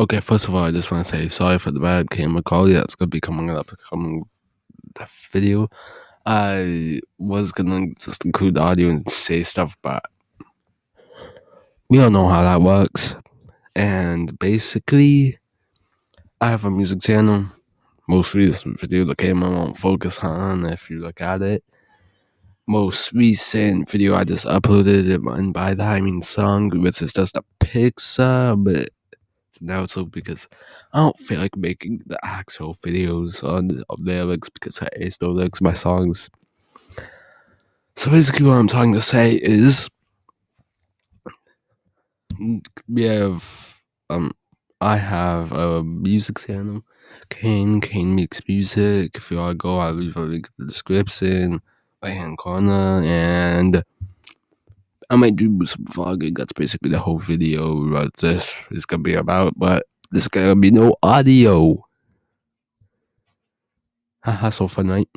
Okay, first of all, I just want to say sorry for the bad camera quality that's gonna be coming up coming the video. I was gonna just include the audio and say stuff, but we all know how that works. And basically, I have a music channel. Most recent video that came out on Focus on, if you look at it. Most recent video I just uploaded, and by that I mean song, which is just a picture, but now so because I don't feel like making the actual videos on the lyrics because I ace no lyrics my songs. So basically what I'm trying to say is we have um I have a music channel. Kane Kane makes music. If you wanna go I'll leave a link in the description, right hand corner and I might do some vlogging. That's basically the whole video what this is gonna be about, but there's gonna be no audio. Haha, so fun, right?